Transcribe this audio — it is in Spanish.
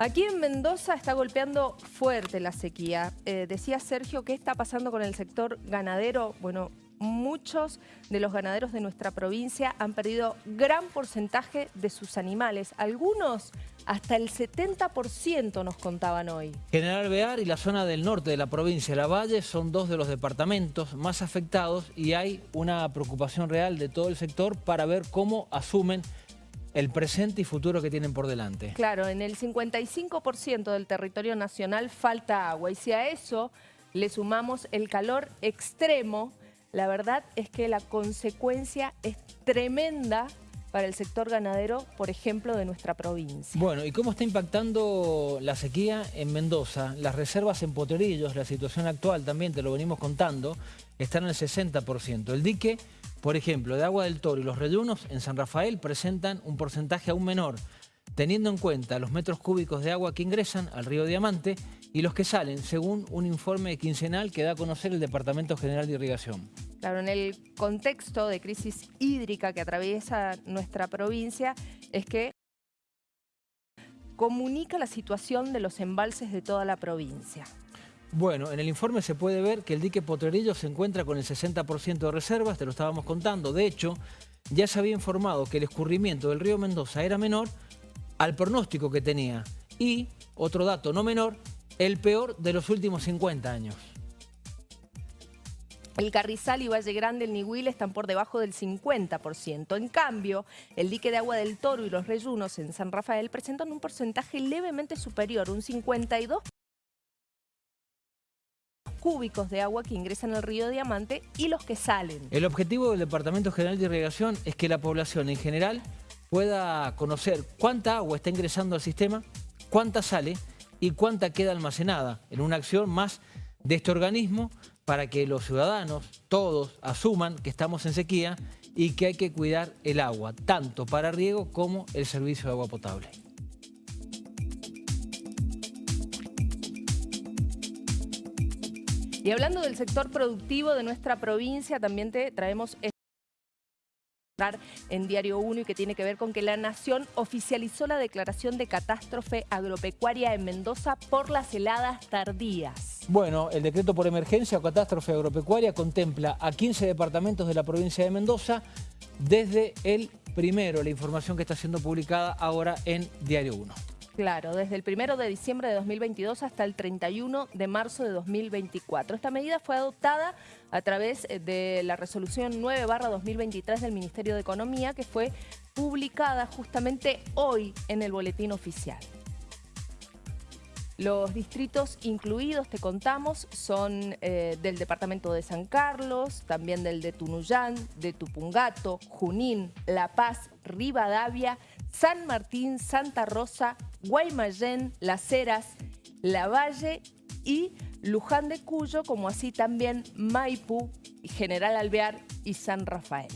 Aquí en Mendoza está golpeando fuerte la sequía. Eh, decía Sergio, ¿qué está pasando con el sector ganadero? Bueno, muchos de los ganaderos de nuestra provincia han perdido gran porcentaje de sus animales. Algunos hasta el 70% nos contaban hoy. General Bear y la zona del norte de la provincia de La Valle son dos de los departamentos más afectados y hay una preocupación real de todo el sector para ver cómo asumen el presente y futuro que tienen por delante. Claro, en el 55% del territorio nacional falta agua y si a eso le sumamos el calor extremo, la verdad es que la consecuencia es tremenda para el sector ganadero, por ejemplo, de nuestra provincia. Bueno, ¿y cómo está impactando la sequía en Mendoza? Las reservas en Potrerillos, la situación actual también, te lo venimos contando, están en el 60%. El dique por ejemplo, de Agua del Toro y los reyunos en San Rafael presentan un porcentaje aún menor, teniendo en cuenta los metros cúbicos de agua que ingresan al río Diamante y los que salen, según un informe quincenal que da a conocer el Departamento General de Irrigación. Claro, en el contexto de crisis hídrica que atraviesa nuestra provincia, es que comunica la situación de los embalses de toda la provincia. Bueno, en el informe se puede ver que el dique Potrerillo se encuentra con el 60% de reservas, te lo estábamos contando. De hecho, ya se había informado que el escurrimiento del río Mendoza era menor al pronóstico que tenía. Y, otro dato no menor, el peor de los últimos 50 años. El Carrizal y Valle Grande, el Nihuil están por debajo del 50%. En cambio, el dique de Agua del Toro y los reyunos en San Rafael presentan un porcentaje levemente superior, un 52% cúbicos de agua que ingresan al río Diamante y los que salen. El objetivo del Departamento General de Irrigación es que la población en general pueda conocer cuánta agua está ingresando al sistema, cuánta sale y cuánta queda almacenada en una acción más de este organismo para que los ciudadanos, todos, asuman que estamos en sequía y que hay que cuidar el agua, tanto para riego como el servicio de agua potable. Y hablando del sector productivo de nuestra provincia, también te traemos en Diario 1 y que tiene que ver con que la Nación oficializó la declaración de catástrofe agropecuaria en Mendoza por las heladas tardías. Bueno, el decreto por emergencia o catástrofe agropecuaria contempla a 15 departamentos de la provincia de Mendoza desde el primero, la información que está siendo publicada ahora en Diario 1. Claro, desde el 1 de diciembre de 2022 hasta el 31 de marzo de 2024. Esta medida fue adoptada a través eh, de la resolución 9 2023 del Ministerio de Economía que fue publicada justamente hoy en el boletín oficial. Los distritos incluidos, te contamos, son eh, del departamento de San Carlos, también del de Tunuyán, de Tupungato, Junín, La Paz, Rivadavia, San Martín, Santa Rosa, Guaymallén, Las Heras, Lavalle y Luján de Cuyo, como así también Maipú, General Alvear y San Rafael.